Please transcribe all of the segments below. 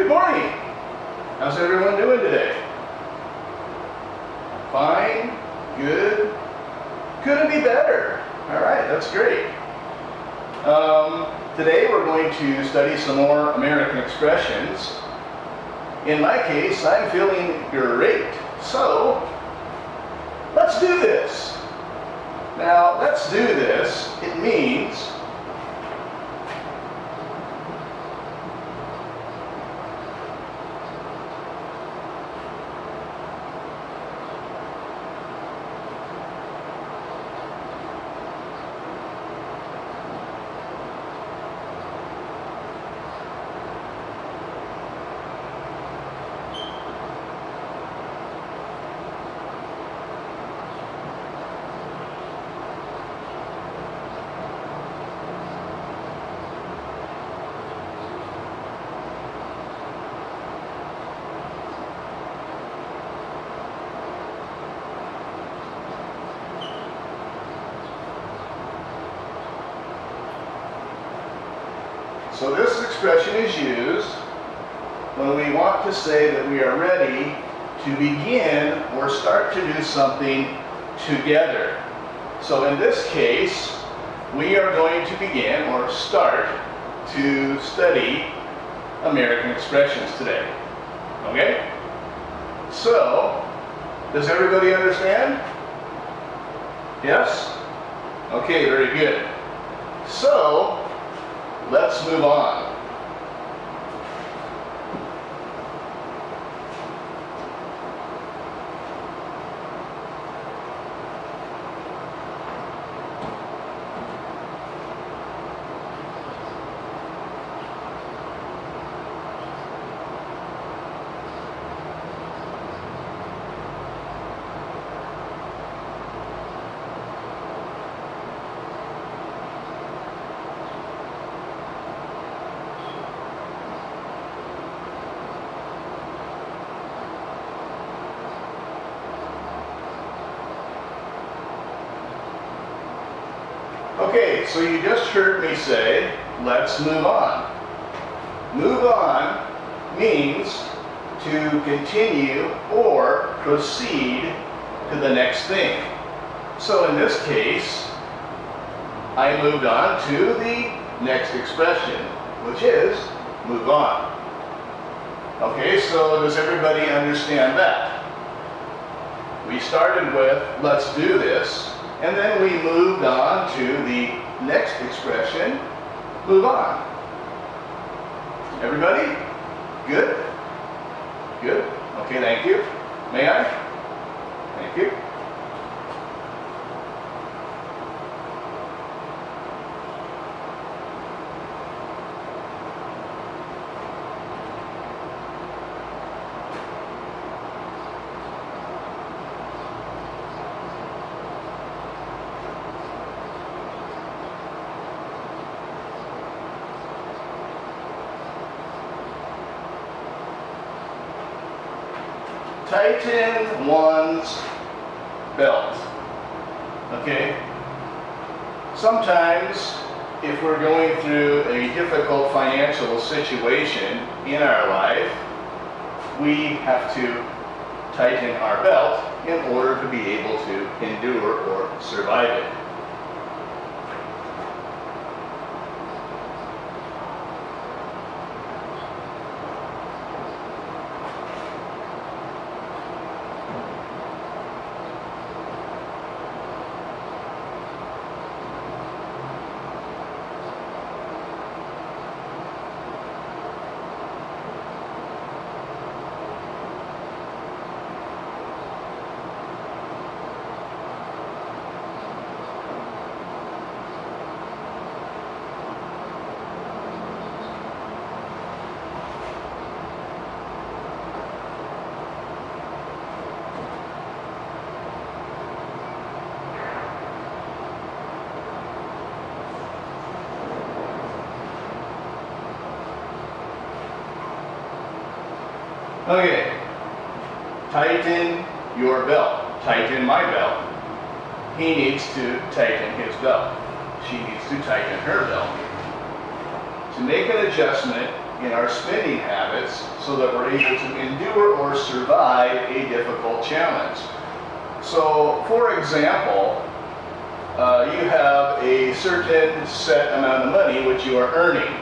Good morning. How's everyone doing today? Fine? Good? Couldn't be better. All right, that's great. Um, today we're going to study some more American expressions. In my case, I'm feeling great. So, let's do this. Now, let's do this. It means So this expression is used when we want to say that we are ready to begin or start to do something together. So in this case, we are going to begin or start to study American expressions today. Okay? So, does everybody understand? Yes? Okay, very good. So, let's move on. Okay, so you just heard me say, let's move on. Move on means to continue or proceed to the next thing. So in this case, I moved on to the next expression, which is move on. Okay, so does everybody understand that? We started with let's do this, and then we moved on to the next expression, move on. Everybody? Good? Good? Okay, thank you. May I? Thank you. Tighten one's belt. Okay? Sometimes, if we're going through a difficult financial situation in our life, we have to tighten our belt in order to be able to endure or survive it. Okay. Tighten your belt. Tighten my belt. He needs to tighten his belt. She needs to tighten her belt. To make an adjustment in our spending habits so that we're able to endure or survive a difficult challenge. So, for example, uh, you have a certain set amount of money which you are earning.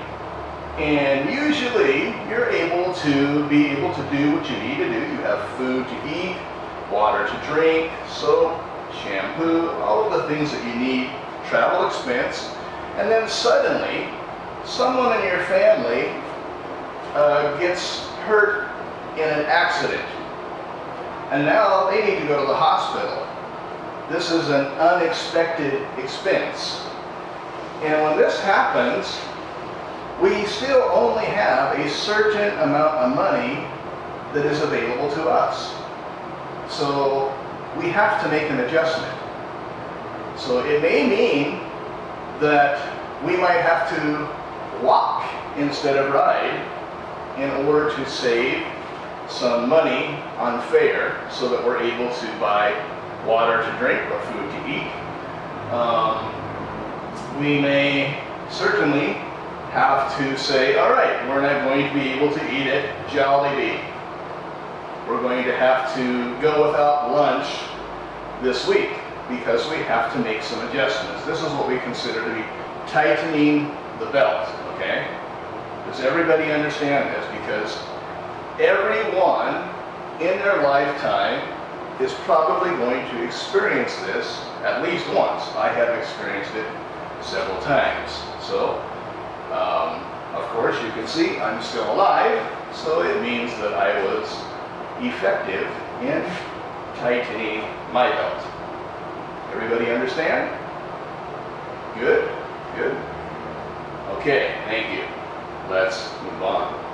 And usually you're able to be able to do what you need to do. You have food to eat, water to drink, soap, shampoo, all of the things that you need, travel expense. And then suddenly, someone in your family uh, gets hurt in an accident. And now they need to go to the hospital. This is an unexpected expense. And when this happens, we still only have a certain amount of money that is available to us. So we have to make an adjustment. So it may mean that we might have to walk instead of ride in order to save some money on fare so that we're able to buy water to drink or food to eat. Um, we may certainly have to say, all right, we're not going to be able to eat at Jollibee. We're going to have to go without lunch this week because we have to make some adjustments. This is what we consider to be tightening the belt, okay? Does everybody understand this? Because everyone in their lifetime is probably going to experience this at least once. I have experienced it several times. So, um, of course, you can see I'm still alive, so it means that I was effective in tightening my belt. Everybody understand? Good? Good? Okay, thank you. Let's move on.